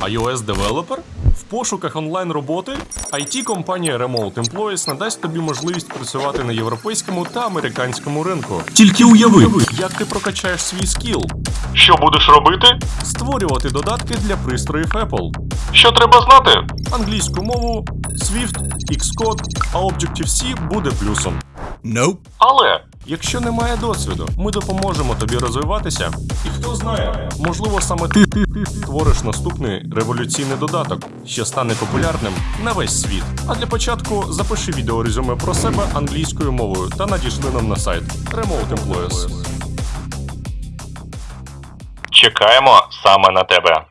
iOS девелопер? В пошуках онлайн роботи it компанія Remote Employees надасть тобі можливість працювати на європейському та американському ринку. Тільки уяви, Як ти прокачаєш свій скіл? Що будеш робити? Створювати додатки для пристроїв Apple, Що треба знати? англійську мову, Swift, Xcode, а Objective-C буде плюсом. Nope. Але Якщо немає досвіду, ми допоможемо тобі розвиватися. І хто знає, можливо, саме ти, створиш наступний революційний додаток, що стане популярним на весь світ. А для початку запиши відеорезюме про себе англійською мовою та надішли нам на сайт Remote Employees. чекаємо саме на тебе.